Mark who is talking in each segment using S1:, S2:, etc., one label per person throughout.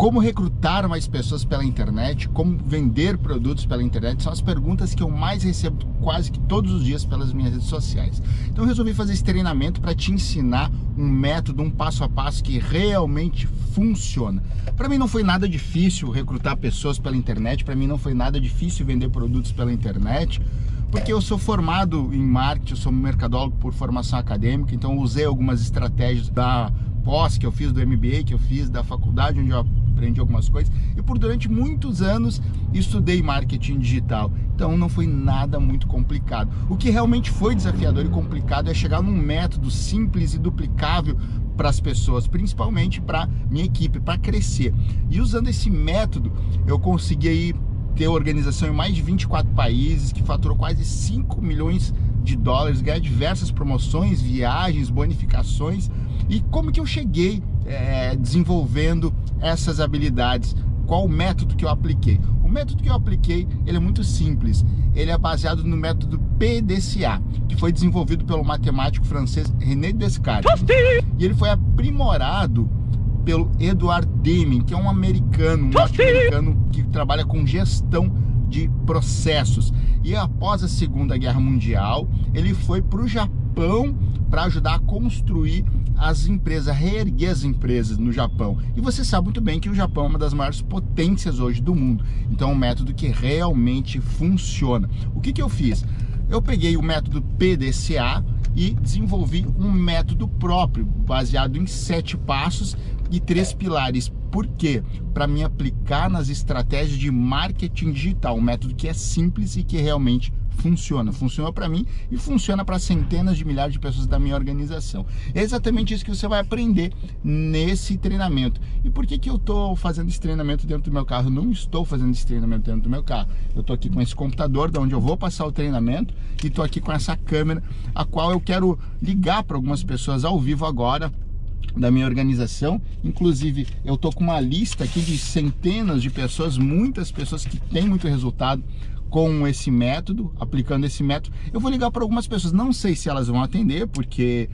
S1: como recrutar mais pessoas pela internet, como vender produtos pela internet, são as perguntas que eu mais recebo quase que todos os dias pelas minhas redes sociais. Então eu resolvi fazer esse treinamento para te ensinar um método, um passo a passo que realmente funciona. Para mim não foi nada difícil recrutar pessoas pela internet, para mim não foi nada difícil vender produtos pela internet, porque eu sou formado em marketing, eu sou mercadólogo por formação acadêmica, então usei algumas estratégias da pós que eu fiz, do MBA que eu fiz, da faculdade onde eu aprendi algumas coisas e por durante muitos anos estudei marketing digital. Então não foi nada muito complicado. O que realmente foi desafiador e complicado é chegar num método simples e duplicável para as pessoas, principalmente para minha equipe, para crescer. E usando esse método, eu consegui aí ter organização em mais de 24 países, que faturou quase 5 milhões de dólares, ganhar diversas promoções, viagens, bonificações. E como que eu cheguei é, desenvolvendo essas habilidades? Qual o método que eu apliquei? O método que eu apliquei, ele é muito simples. Ele é baseado no método PDCA, que foi desenvolvido pelo matemático francês René Descartes. E ele foi aprimorado pelo Edward Deming, que é um americano, um norte-americano que trabalha com gestão de processos. E após a Segunda Guerra Mundial, ele foi para o Japão para ajudar a construir as empresas, reerguer as empresas no Japão. E você sabe muito bem que o Japão é uma das maiores potências hoje do mundo. Então é um método que realmente funciona. O que, que eu fiz? Eu peguei o método PDCA e desenvolvi um método próprio, baseado em sete passos e três pilares. Por quê? Para me aplicar nas estratégias de marketing digital, um método que é simples e que realmente funciona. Funciona para mim e funciona para centenas de milhares de pessoas da minha organização. É exatamente isso que você vai aprender nesse treinamento. E por que, que eu estou fazendo esse treinamento dentro do meu carro? Eu não estou fazendo esse treinamento dentro do meu carro. Eu estou aqui com esse computador, da onde eu vou passar o treinamento, e estou aqui com essa câmera, a qual eu quero ligar para algumas pessoas ao vivo agora, da minha organização. Inclusive, eu tô com uma lista aqui de centenas de pessoas, muitas pessoas que têm muito resultado com esse método, aplicando esse método. Eu vou ligar para algumas pessoas, não sei se elas vão atender, porque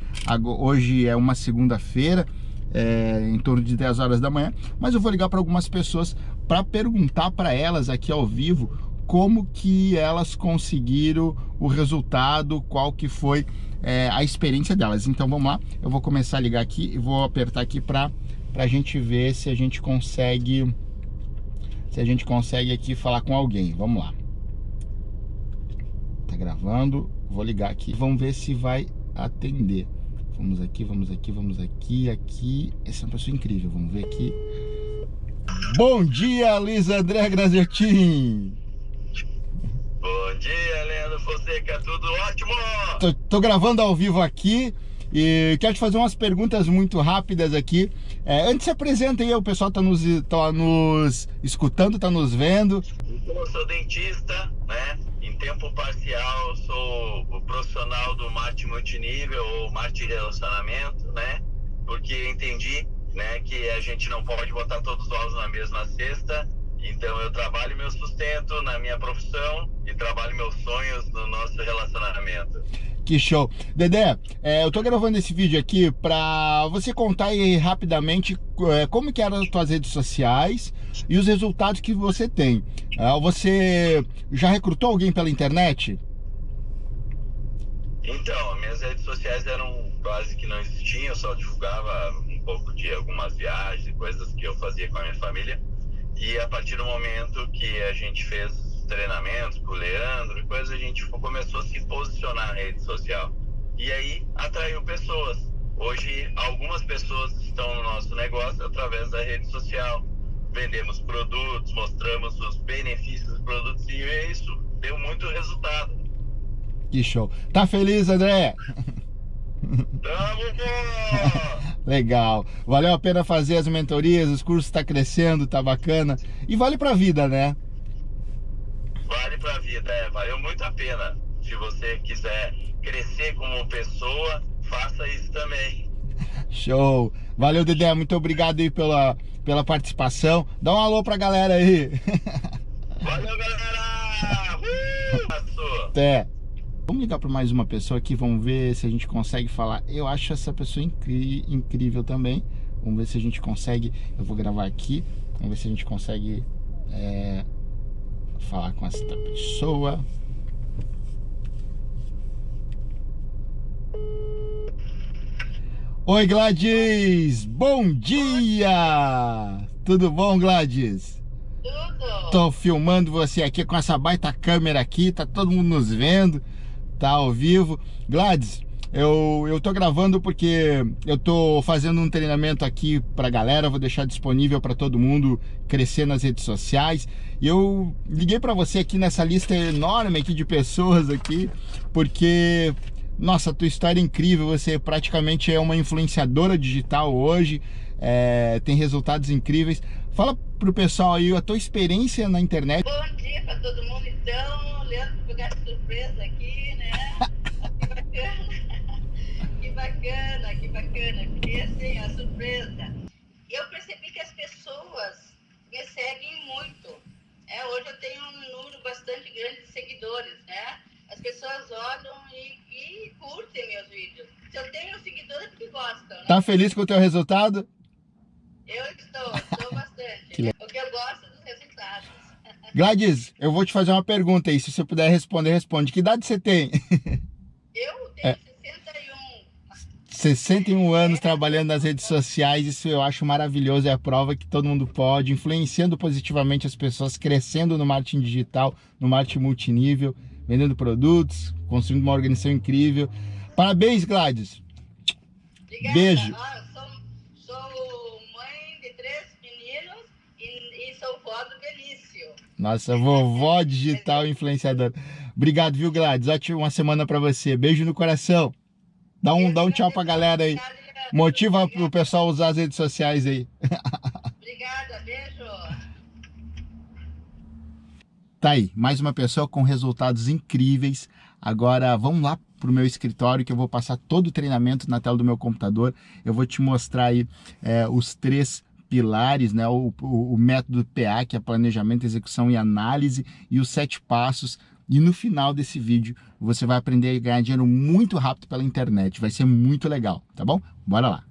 S1: hoje é uma segunda-feira, é, em torno de 10 horas da manhã, mas eu vou ligar para algumas pessoas para perguntar para elas aqui ao vivo como que elas conseguiram o resultado, qual que foi é, a experiência delas. Então vamos lá, eu vou começar a ligar aqui e vou apertar aqui para a gente ver se a gente consegue se a gente consegue aqui falar com alguém. Vamos lá. Tá gravando, vou ligar aqui. Vamos ver se vai atender. Vamos aqui, vamos aqui, vamos aqui, aqui. Essa é uma pessoa incrível, vamos ver aqui. Bom dia, Luiz André Graziotin!
S2: Bom dia, Leandro Fonseca, tudo ótimo?
S1: Tô, tô, gravando ao vivo aqui e quero te fazer umas perguntas muito rápidas aqui. É, antes se apresenta aí, o pessoal tá nos, tá nos escutando, tá nos vendo.
S2: Eu sou dentista, né? Em tempo parcial, sou o profissional do marketing multinível ou marketing relacionamento, né? Porque entendi né, que a gente não pode botar todos os ovos na mesma cesta então eu trabalho meu sustento na minha profissão e trabalho meus sonhos no nosso relacionamento.
S1: Que show. Dedé, é, eu tô gravando esse vídeo aqui para você contar aí rapidamente é, como que eram as tuas redes sociais e os resultados que você tem. É, você já recrutou alguém pela internet?
S2: Então, minhas redes sociais eram quase que não existiam, eu só divulgava um pouco de algumas viagens coisas que eu fazia com a minha família. E a partir do momento que a gente fez treinamentos com o Leandro coisas, a gente começou a se posicionar na rede social. E aí atraiu pessoas. Hoje, algumas pessoas estão no nosso negócio através da rede social. Vendemos produtos, mostramos os benefícios dos produtos e é isso deu muito resultado.
S1: Que show. Tá feliz, André?
S2: Tamo,
S1: Legal. Valeu a pena fazer as mentorias, os cursos tá crescendo, tá bacana. E vale pra vida, né?
S2: Vale pra vida, é. Valeu muito a pena. Se você quiser crescer como pessoa, faça isso também.
S1: Show. Valeu, Dedé. Muito obrigado aí pela, pela participação. Dá um alô pra galera aí.
S2: Valeu, galera! Uh!
S1: Até. Vamos ligar para mais uma pessoa aqui, vamos ver se a gente consegue falar. Eu acho essa pessoa incrível também. Vamos ver se a gente consegue. Eu vou gravar aqui Vamos ver se a gente consegue é, falar com essa pessoa. Oi, Gladys! Bom dia! Tudo bom, Gladys?
S3: Tudo!
S1: Tô filmando você aqui com essa baita câmera aqui, tá todo mundo nos vendo, tá ao vivo. Gladys, eu, eu tô gravando porque eu tô fazendo um treinamento aqui pra galera, vou deixar disponível para todo mundo crescer nas redes sociais. E eu liguei para você aqui nessa lista enorme aqui de pessoas aqui, porque nossa, tua história é incrível, você praticamente é uma influenciadora digital hoje, é, tem resultados incríveis. Fala pro pessoal aí a tua experiência na internet.
S3: Bom dia para todo mundo então, Leandro lugar de surpresa aqui, né? que bacana, bacana, que porque assim, a surpresa. Eu percebi que as pessoas me seguem muito. É, hoje eu tenho um número bastante grande de seguidores, né? As pessoas olham e, e curtem meus vídeos. Se eu tenho seguidores é porque gostam. Né?
S1: Tá feliz com o teu resultado?
S3: Eu estou, estou bastante. que o que eu gosto dos resultados.
S1: Gladys, eu vou te fazer uma pergunta aí. Se você puder responder, responde. Que idade você tem?
S3: Eu tenho é. 61.
S1: 61 anos trabalhando nas redes sociais, isso eu acho maravilhoso, é a prova que todo mundo pode, influenciando positivamente as pessoas, crescendo no marketing digital, no marketing multinível vendendo produtos, construindo uma organização incrível. Parabéns, Gladys.
S3: Obrigada.
S1: Beijo.
S3: Ah, sou, sou, mãe de três meninos e, e sou vó do Belício.
S1: Nossa, vovó digital influenciadora. Obrigado, viu, Gladys? Ótima uma semana para você. Beijo no coração. Dá um, dá um tchau pra galera aí. Motiva o pessoal a usar as redes sociais aí.
S3: Obrigada, beijo.
S1: Tá aí, mais uma pessoa com resultados incríveis. Agora vamos lá para o meu escritório que eu vou passar todo o treinamento na tela do meu computador. Eu vou te mostrar aí é, os três pilares, né? O, o, o, método PA, que é planejamento, execução e análise, e os sete passos. E no final desse vídeo você vai aprender a ganhar dinheiro muito rápido pela internet. Vai ser muito legal, tá bom? Bora lá!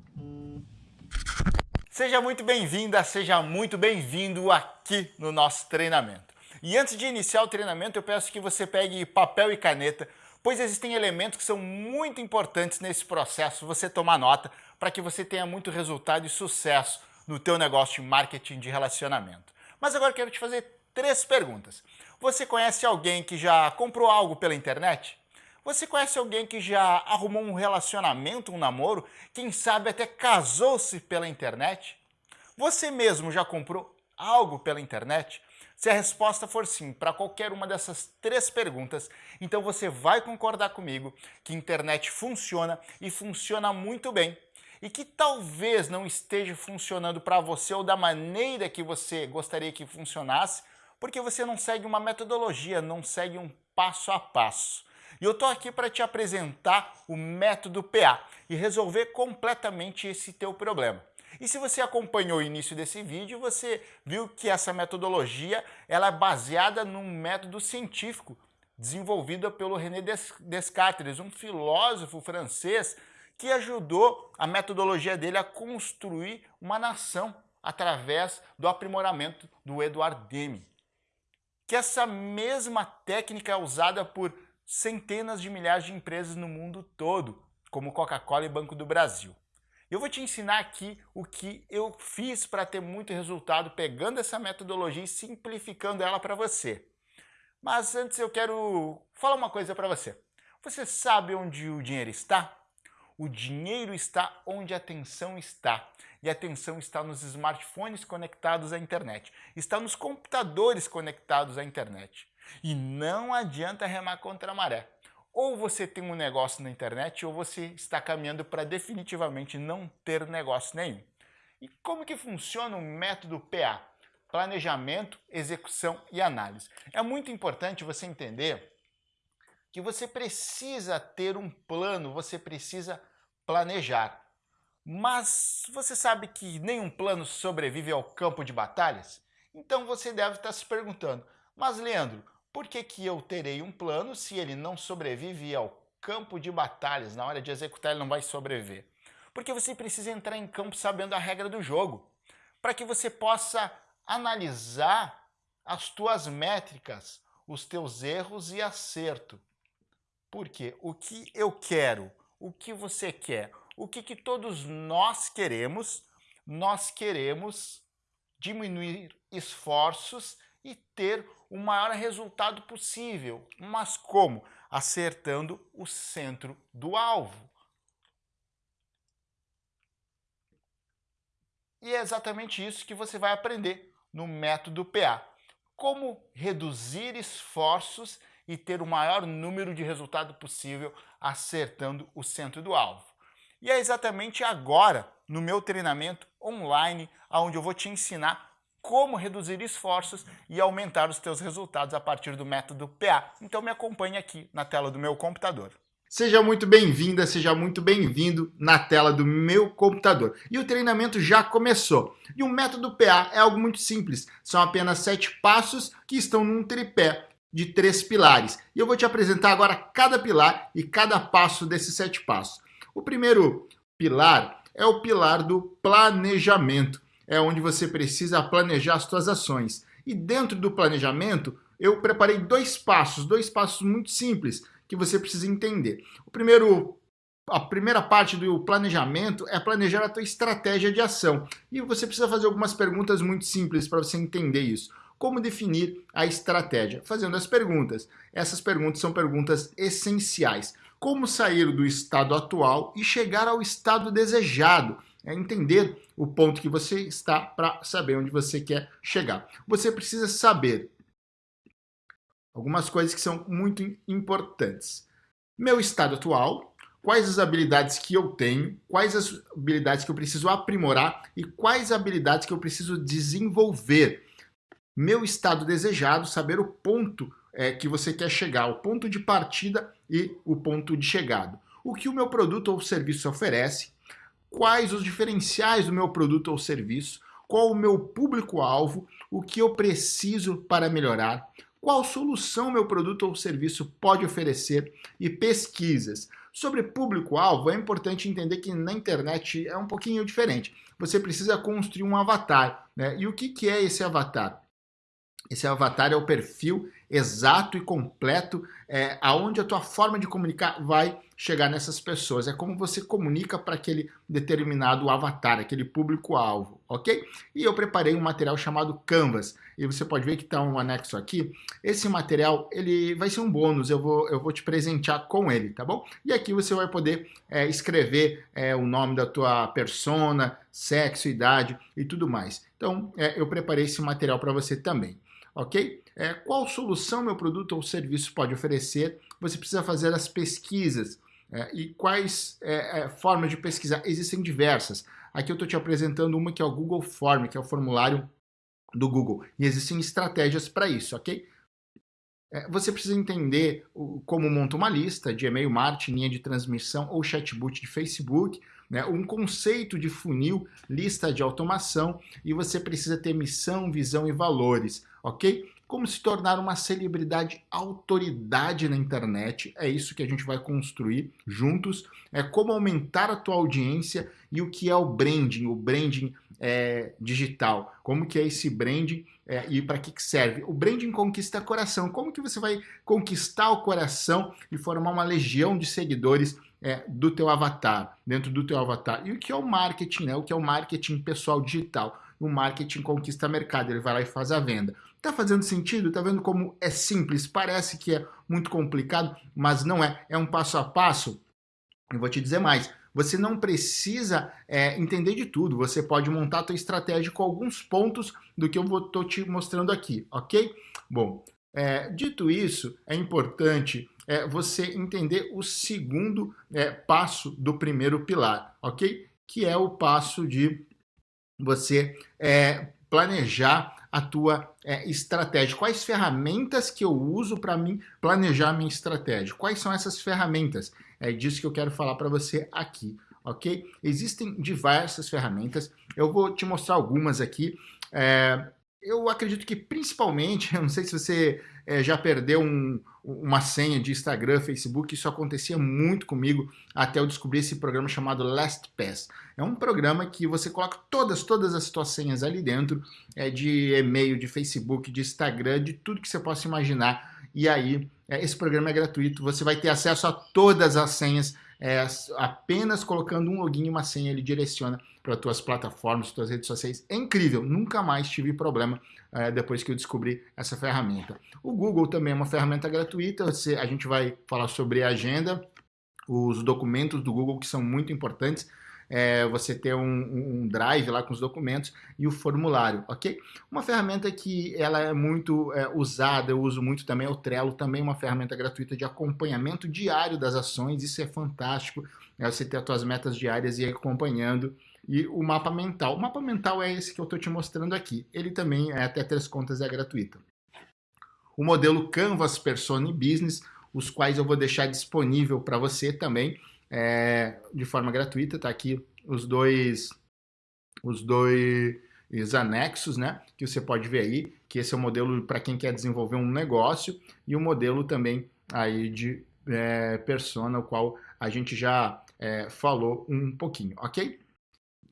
S1: Seja muito bem-vinda, seja muito bem-vindo aqui no nosso treinamento. E antes de iniciar o treinamento, eu peço que você pegue papel e caneta, pois existem elementos que são muito importantes nesse processo, você tomar nota, para que você tenha muito resultado e sucesso no teu negócio de marketing de relacionamento. Mas agora eu quero te fazer três perguntas. Você conhece alguém que já comprou algo pela internet? Você conhece alguém que já arrumou um relacionamento, um namoro? Quem sabe até casou-se pela internet? Você mesmo já comprou algo pela internet? Se a resposta for sim para qualquer uma dessas três perguntas, então você vai concordar comigo que a internet funciona e funciona muito bem e que talvez não esteja funcionando para você ou da maneira que você gostaria que funcionasse, porque você não segue uma metodologia, não segue um passo a passo. E eu estou aqui para te apresentar o método PA e resolver completamente esse teu problema. E se você acompanhou o início desse vídeo, você viu que essa metodologia ela é baseada num método científico desenvolvido pelo René Descartes, um filósofo francês que ajudou a metodologia dele a construir uma nação através do aprimoramento do Edward Deming. Que essa mesma técnica é usada por centenas de milhares de empresas no mundo todo, como Coca-Cola e Banco do Brasil. Eu vou te ensinar aqui o que eu fiz para ter muito resultado pegando essa metodologia e simplificando ela para você. Mas antes eu quero falar uma coisa para você. Você sabe onde o dinheiro está? O dinheiro está onde a atenção está. E a atenção está nos smartphones conectados à internet. Está nos computadores conectados à internet. E não adianta remar contra a maré ou você tem um negócio na internet ou você está caminhando para definitivamente não ter negócio nenhum. E como que funciona o método PA? Planejamento, execução e análise. É muito importante você entender que você precisa ter um plano, você precisa planejar. Mas você sabe que nenhum plano sobrevive ao campo de batalhas? Então você deve estar se perguntando, mas Leandro, por que, que eu terei um plano se ele não sobrevive ao campo de batalhas? Na hora de executar ele não vai sobreviver. Porque você precisa entrar em campo sabendo a regra do jogo, para que você possa analisar as tuas métricas, os teus erros e acerto. Porque o que eu quero, o que você quer, o que, que todos nós queremos, nós queremos diminuir esforços e ter o maior resultado possível. Mas como? Acertando o centro do alvo. E é exatamente isso que você vai aprender no método PA. Como reduzir esforços e ter o maior número de resultado possível acertando o centro do alvo. E é exatamente agora, no meu treinamento online, onde eu vou te ensinar como reduzir esforços e aumentar os teus resultados a partir do método PA. Então me acompanhe aqui na tela do meu computador. Seja muito bem-vinda, seja muito bem-vindo na tela do meu computador. E o treinamento já começou. E o método PA é algo muito simples. São apenas sete passos que estão num tripé de três pilares. E eu vou te apresentar agora cada pilar e cada passo desses sete passos. O primeiro pilar é o pilar do planejamento é onde você precisa planejar as suas ações. E dentro do planejamento, eu preparei dois passos, dois passos muito simples que você precisa entender. O primeiro a primeira parte do planejamento é planejar a tua estratégia de ação. E você precisa fazer algumas perguntas muito simples para você entender isso. Como definir a estratégia? Fazendo as perguntas. Essas perguntas são perguntas essenciais. Como sair do estado atual e chegar ao estado desejado? é entender o ponto que você está para saber onde você quer chegar. Você precisa saber algumas coisas que são muito importantes. Meu estado atual, quais as habilidades que eu tenho, quais as habilidades que eu preciso aprimorar e quais habilidades que eu preciso desenvolver. Meu estado desejado, saber o ponto é, que você quer chegar, o ponto de partida e o ponto de chegada. O que o meu produto ou serviço oferece, quais os diferenciais do meu produto ou serviço, qual o meu público-alvo, o que eu preciso para melhorar, qual solução meu produto ou serviço pode oferecer e pesquisas. Sobre público-alvo, é importante entender que na internet é um pouquinho diferente. Você precisa construir um avatar. Né? E o que, que é esse avatar? Esse avatar é o perfil exato e completo é, aonde a tua forma de comunicar vai chegar nessas pessoas. É como você comunica para aquele determinado avatar, aquele público-alvo, ok? E eu preparei um material chamado Canvas. E você pode ver que está um anexo aqui. Esse material, ele vai ser um bônus, eu vou, eu vou te presentear com ele, tá bom? E aqui você vai poder é, escrever é, o nome da tua persona, sexo, idade e tudo mais. Então, é, eu preparei esse material para você também ok? É, qual solução meu produto ou serviço pode oferecer? Você precisa fazer as pesquisas. É, e quais é, é formas de pesquisar? Existem diversas. Aqui eu estou te apresentando uma que é o Google Form, que é o formulário do Google. E existem estratégias para isso, ok? É, você precisa entender como monta uma lista de e-mail marketing, linha de transmissão ou chatbot de Facebook, né? um conceito de funil, lista de automação e você precisa ter missão, visão e valores ok? Como se tornar uma celebridade autoridade na internet, é isso que a gente vai construir juntos, é como aumentar a tua audiência e o que é o branding, o branding é, digital, como que é esse branding é, e para que, que serve. O branding conquista coração, como que você vai conquistar o coração e formar uma legião de seguidores é, do teu avatar, dentro do teu avatar. E o que é o marketing, né? O que é o marketing pessoal digital? O marketing conquista mercado, ele vai lá e faz a venda. Tá fazendo sentido? Tá vendo como é simples? Parece que é muito complicado, mas não é. É um passo a passo. Eu vou te dizer mais. Você não precisa é, entender de tudo. Você pode montar a tua estratégia com alguns pontos do que eu vou tô te mostrando aqui, ok? Bom, é, dito isso, é importante é, você entender o segundo é, passo do primeiro pilar, ok? Que é o passo de você é, planejar a tua é, estratégia. Quais ferramentas que eu uso para mim planejar minha estratégia? Quais são essas ferramentas? É disso que eu quero falar para você aqui, ok? Existem diversas ferramentas, eu vou te mostrar algumas aqui. É, eu acredito que principalmente, eu não sei se você é, já perdeu um, uma senha de Instagram, Facebook, isso acontecia muito comigo até eu descobrir esse programa chamado LastPass. É um programa que você coloca todas, todas as suas senhas ali dentro, é, de e-mail, de Facebook, de Instagram, de tudo que você possa imaginar. E aí, é, esse programa é gratuito, você vai ter acesso a todas as senhas, é, apenas colocando um login e uma senha, ele direciona para tuas plataformas, tuas redes sociais. É incrível, nunca mais tive problema é, depois que eu descobri essa ferramenta. O Google também é uma ferramenta gratuita, você, a gente vai falar sobre a agenda, os documentos do Google que são muito importantes, é, você ter um, um, drive lá com os documentos e o formulário, ok? Uma ferramenta que ela é muito é, usada, eu uso muito também, é o Trello, também uma ferramenta gratuita de acompanhamento diário das ações, isso é fantástico, é você ter as suas metas diárias e ir acompanhando e o mapa mental. O mapa mental é esse que eu estou te mostrando aqui. Ele também é até três contas é gratuito. O modelo Canvas Persona e Business, os quais eu vou deixar disponível para você também é, de forma gratuita. Tá aqui os dois os dois anexos, né? Que você pode ver aí, que esse é o modelo para quem quer desenvolver um negócio e o modelo também aí de é, persona, o qual a gente já é, falou um pouquinho, ok?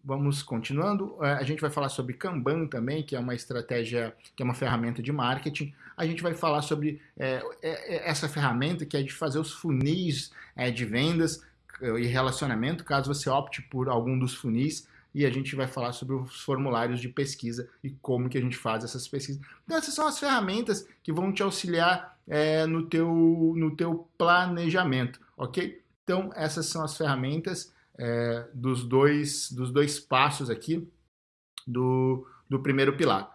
S1: Vamos continuando. É, a gente vai falar sobre Kanban também, que é uma estratégia, que é uma ferramenta de marketing. A gente vai falar sobre é, é, é essa ferramenta que é de fazer os funis de vendas e relacionamento, caso você opte por algum dos funis. E a gente vai falar sobre os formulários de pesquisa e como que a gente faz essas pesquisas. Então essas são as ferramentas que vão te auxiliar é, no, teu, no teu planejamento, ok? Então essas são as ferramentas é, dos, dois, dos dois passos aqui do, do primeiro pilar.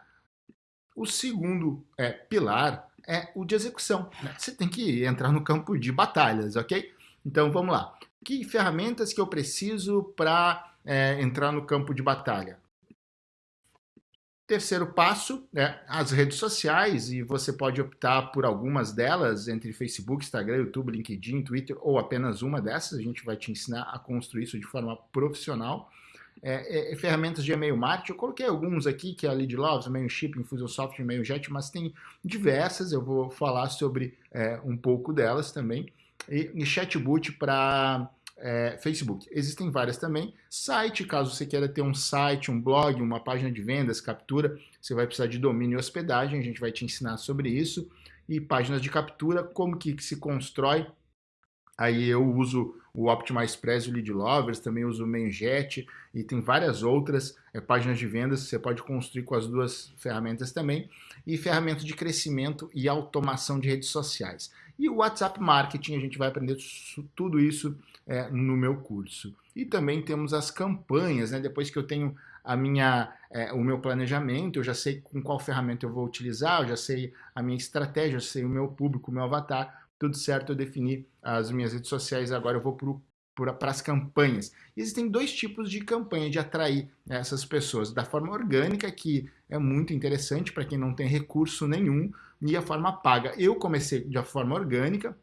S1: O segundo é, pilar é o de execução. Né? Você tem que entrar no campo de batalhas, ok? Então vamos lá. Que ferramentas que eu preciso para é, entrar no campo de batalha? Terceiro passo, é as redes sociais, e você pode optar por algumas delas, entre Facebook, Instagram, YouTube, LinkedIn, Twitter, ou apenas uma dessas. A gente vai te ensinar a construir isso de forma profissional. É, é, ferramentas de e-mail marketing, eu coloquei alguns aqui, que é a Lead Loves, Mailchimp, Infusionsoft, MailJet, mas tem diversas, eu vou falar sobre é, um pouco delas também. E, Chatbot para é, Facebook. Existem várias também. Site, caso você queira ter um site, um blog, uma página de vendas, captura, você vai precisar de domínio e hospedagem, a gente vai te ensinar sobre isso. E páginas de captura, como que se constrói. Aí eu uso o Optimize Press o Lead Lovers, também uso o Mainjet e tem várias outras é, páginas de vendas que você pode construir com as duas ferramentas também. E ferramentas de crescimento e automação de redes sociais. E o WhatsApp Marketing, a gente vai aprender tudo isso é, no meu curso. E também temos as campanhas, né? depois que eu tenho a minha, é, o meu planejamento, eu já sei com qual ferramenta eu vou utilizar, eu já sei a minha estratégia, eu sei o meu público, o meu avatar, tudo certo, eu defini as minhas redes sociais, agora eu vou para as campanhas. Existem dois tipos de campanha de atrair essas pessoas, da forma orgânica, que é muito interessante para quem não tem recurso nenhum, e a forma paga. Eu comecei de forma orgânica,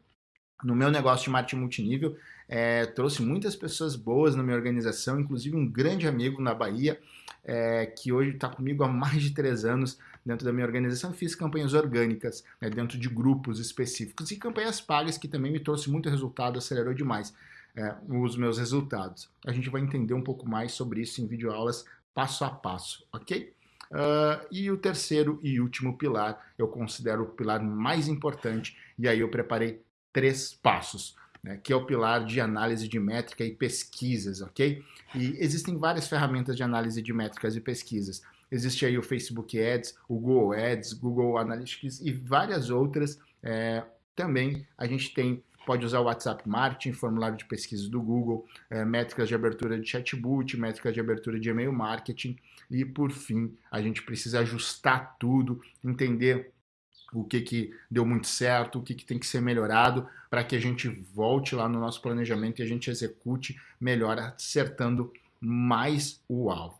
S1: no meu negócio de marketing multinível, é, trouxe muitas pessoas boas na minha organização, inclusive um grande amigo na Bahia, é, que hoje está comigo há mais de três anos dentro da minha organização. Fiz campanhas orgânicas né, dentro de grupos específicos e campanhas pagas que também me trouxe muito resultado, acelerou demais é, os meus resultados. A gente vai entender um pouco mais sobre isso em videoaulas passo a passo, ok? Uh, e o terceiro e último pilar, eu considero o pilar mais importante, e aí eu preparei três passos, né, que é o pilar de análise de métrica e pesquisas, ok? E existem várias ferramentas de análise de métricas e pesquisas. Existe aí o Facebook Ads, o Google Ads, Google Analytics e várias outras. É, também a gente tem pode usar o WhatsApp Marketing, formulário de pesquisa do Google, é, métricas de abertura de chatbot, métricas de abertura de e-mail marketing e, por fim, a gente precisa ajustar tudo, entender o que, que deu muito certo, o que, que tem que ser melhorado para que a gente volte lá no nosso planejamento e a gente execute melhor, acertando mais o alvo.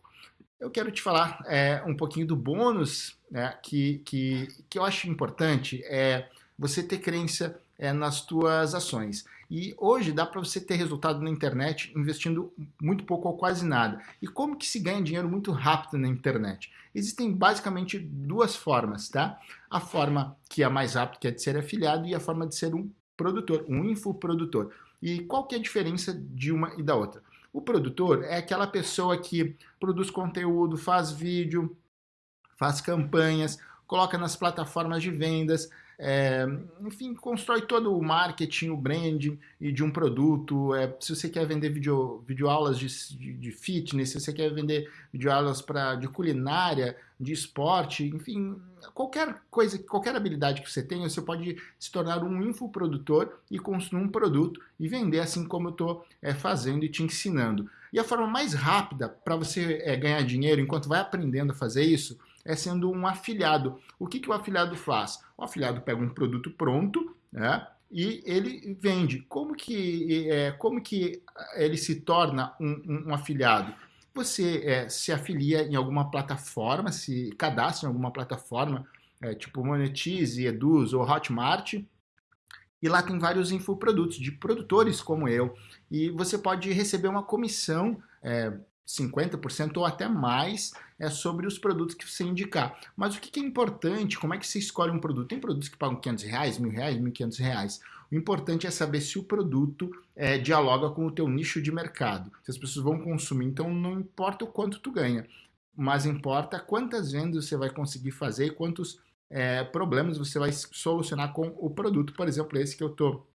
S1: Eu quero te falar é, um pouquinho do bônus né, que, que, que eu acho importante, é você ter crença é, nas tuas ações. E hoje dá para você ter resultado na internet investindo muito pouco ou quase nada. E como que se ganha dinheiro muito rápido na internet? Existem basicamente duas formas, tá? A forma que é mais rápida, que é de ser afiliado, e a forma de ser um produtor, um infoprodutor. E qual que é a diferença de uma e da outra? O produtor é aquela pessoa que produz conteúdo, faz vídeo, faz campanhas, coloca nas plataformas de vendas, é, enfim, constrói todo o marketing, o branding de um produto. É, se você quer vender video, videoaulas de, de, de fitness, se você quer vender videoaulas pra, de culinária, de esporte, enfim, qualquer coisa, qualquer habilidade que você tenha, você pode se tornar um infoprodutor e construir um produto e vender assim como eu estou é, fazendo e te ensinando. E a forma mais rápida para você é, ganhar dinheiro enquanto vai aprendendo a fazer isso é sendo um afiliado. O que, que o afiliado faz? O afiliado pega um produto pronto, né? E ele vende. Como que, é, como que ele se torna um, um afiliado? Você é, se afilia em alguma plataforma, se cadastra em alguma plataforma, é, tipo Monetize, Eduz ou Hotmart, e lá tem vários infoprodutos de produtores como eu. E você pode receber uma comissão é, 50% ou até mais é sobre os produtos que você indicar. Mas o que é importante, como é que você escolhe um produto? Tem produtos que pagam 500 reais, mil reais, 1.500 reais. O importante é saber se o produto é, dialoga com o teu nicho de mercado. Se as pessoas vão consumir, então não importa o quanto tu ganha, mas importa quantas vendas você vai conseguir fazer e quantos é, problemas você vai solucionar com o produto. Por exemplo, esse que eu estou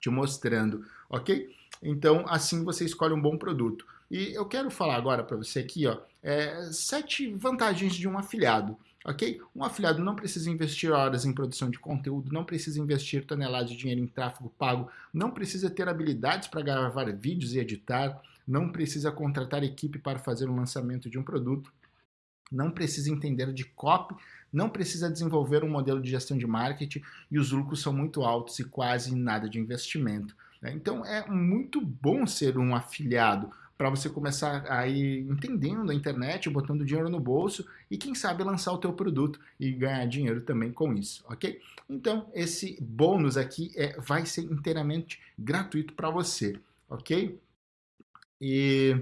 S1: te mostrando, ok? Então, assim você escolhe um bom produto. E eu quero falar agora para você aqui, ó, é, sete vantagens de um afiliado, ok? Um afiliado não precisa investir horas em produção de conteúdo, não precisa investir toneladas de dinheiro em tráfego pago, não precisa ter habilidades para gravar vídeos e editar, não precisa contratar equipe para fazer o lançamento de um produto, não precisa entender de copy, não precisa desenvolver um modelo de gestão de marketing e os lucros são muito altos e quase nada de investimento. Né? Então é muito bom ser um afiliado, para você começar a ir entendendo a internet, botando dinheiro no bolso e quem sabe lançar o teu produto e ganhar dinheiro também com isso, ok? Então esse bônus aqui é, vai ser inteiramente gratuito para você, ok? E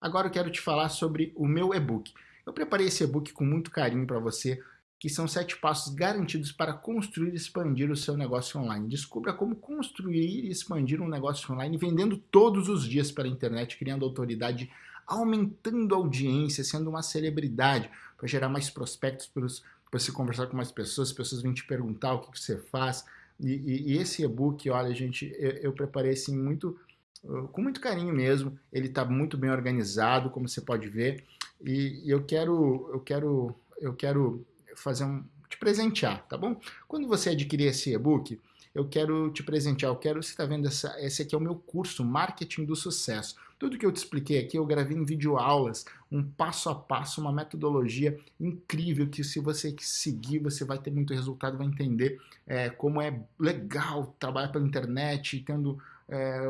S1: agora eu quero te falar sobre o meu e-book. Eu preparei esse e-book com muito carinho para você que são sete passos garantidos para construir e expandir o seu negócio online. Descubra como construir e expandir um negócio online vendendo todos os dias pela internet, criando autoridade, aumentando a audiência, sendo uma celebridade, para gerar mais prospectos, para você conversar com mais pessoas, as pessoas vêm te perguntar o que, que você faz. E, e, e esse e-book, olha, gente, eu, eu preparei assim muito uh, com muito carinho mesmo. Ele está muito bem organizado, como você pode ver. E, e eu quero, eu quero, eu quero fazer um, te presentear, tá bom? Quando você adquirir esse e-book, eu quero te presentear, eu quero, você está vendo, essa, esse aqui é o meu curso, Marketing do Sucesso. Tudo que eu te expliquei aqui, eu gravei em vídeo aulas, um passo a passo, uma metodologia incrível que se você seguir, você vai ter muito resultado, vai entender é, como é legal trabalhar pela internet, tendo, é,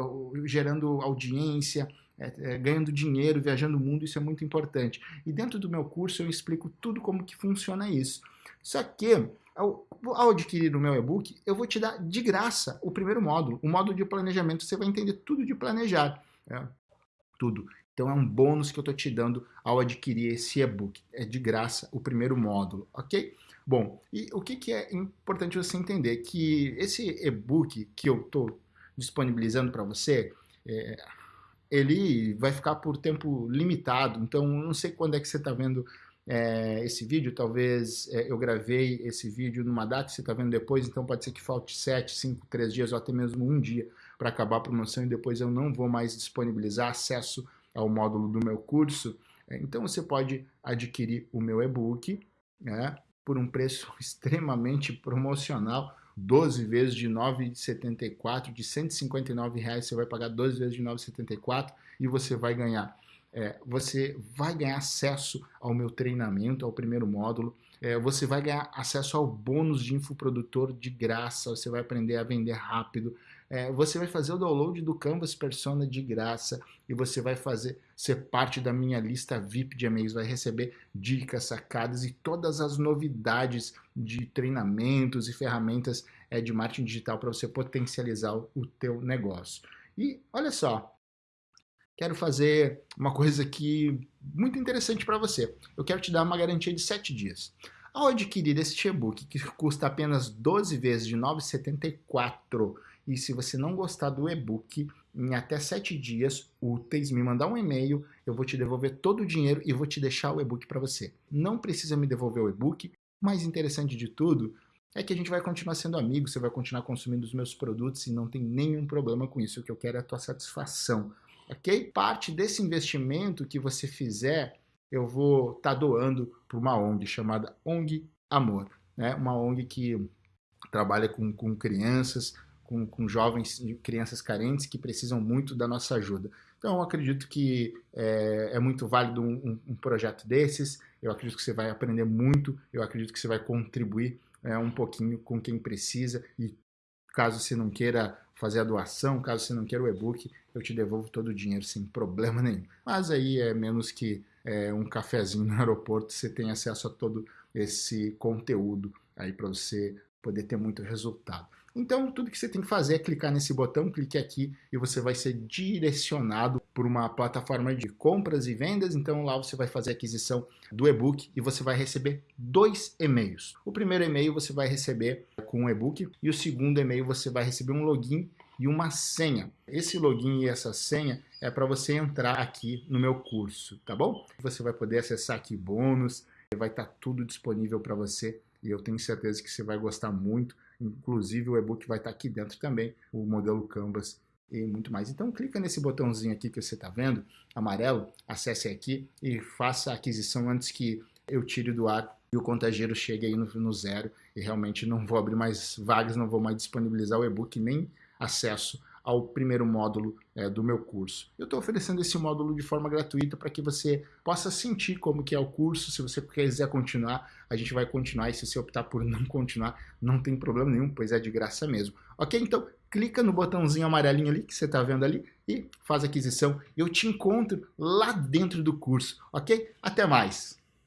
S1: gerando audiência, é, é, ganhando dinheiro, viajando o mundo, isso é muito importante. E dentro do meu curso eu explico tudo como que funciona isso. Só que, ao, ao adquirir o meu e-book, eu vou te dar de graça o primeiro módulo, o módulo de planejamento. Você vai entender tudo de planejar, é, tudo. Então é um bônus que eu estou te dando ao adquirir esse e-book. É de graça o primeiro módulo, ok? Bom, e o que, que é importante você entender? Que esse e-book que eu estou disponibilizando para você, é, ele vai ficar por tempo limitado, então não sei quando é que você está vendo é, esse vídeo, talvez é, eu gravei esse vídeo numa data que você está vendo depois, então pode ser que falte 7, 5, 3 dias ou até mesmo um dia para acabar a promoção e depois eu não vou mais disponibilizar acesso ao módulo do meu curso. É, então você pode adquirir o meu e-book né, por um preço extremamente promocional, 12 vezes de 9,74, de 159 reais você vai pagar 12 vezes de 9,74 e você vai ganhar. É, você vai ganhar acesso ao meu treinamento, ao primeiro módulo, é, você vai ganhar acesso ao bônus de infoprodutor de graça, você vai aprender a vender rápido, é, você vai fazer o download do Canvas Persona de graça e você vai fazer ser parte da minha lista VIP de e-mails, vai receber dicas, sacadas e todas as novidades de treinamentos e ferramentas é, de marketing digital para você potencializar o teu negócio. E olha só, quero fazer uma coisa aqui muito interessante para você. Eu quero te dar uma garantia de 7 dias. Ao adquirir este e-book, que custa apenas 12 vezes de R$ 9,74, e se você não gostar do e-book, em até 7 dias úteis, me mandar um e-mail, eu vou te devolver todo o dinheiro e vou te deixar o e-book para você. Não precisa me devolver o e-book, mais interessante de tudo é que a gente vai continuar sendo amigo, você vai continuar consumindo os meus produtos e não tem nenhum problema com isso. O que eu quero é a tua satisfação, ok? Parte desse investimento que você fizer eu vou estar tá doando para uma ONG chamada ONG Amor, né? uma ONG que trabalha com, com crianças, com, com jovens e crianças carentes que precisam muito da nossa ajuda. Então, eu acredito que é, é muito válido um, um, projeto desses, eu acredito que você vai aprender muito, eu acredito que você vai contribuir é, um pouquinho com quem precisa e caso você não queira fazer a doação, caso você não queira o e-book, eu te devolvo todo o dinheiro sem problema nenhum. Mas aí é menos que é, um cafezinho no aeroporto, você tem acesso a todo esse conteúdo aí para você poder ter muito resultado. Então, tudo que você tem que fazer é clicar nesse botão, clique aqui e você vai ser direcionado por uma plataforma de compras e vendas. Então, lá você vai fazer a aquisição do e-book e você vai receber dois e-mails. O primeiro e-mail você vai receber com o e-book e o segundo e-mail você vai receber um login e uma senha. Esse login e essa senha é para você entrar aqui no meu curso, tá bom? Você vai poder acessar aqui bônus, vai estar tá tudo disponível para você e eu tenho certeza que você vai gostar muito. Inclusive o e-book vai estar aqui dentro também, o modelo Canvas e muito mais. Então clica nesse botãozinho aqui que você está vendo, amarelo, acesse aqui e faça a aquisição antes que eu tire do ar e o contageiro chegue aí no, no zero e realmente não vou abrir mais vagas, não vou mais disponibilizar o e-book nem acesso ao primeiro módulo é, do meu curso. Eu estou oferecendo esse módulo de forma gratuita para que você possa sentir como que é o curso, se você quiser continuar, a gente vai continuar, e se você optar por não continuar, não tem problema nenhum, pois é de graça mesmo. Ok? Então, clica no botãozinho amarelinho ali, que você está vendo ali, e faz aquisição. Eu te encontro lá dentro do curso, ok? Até mais!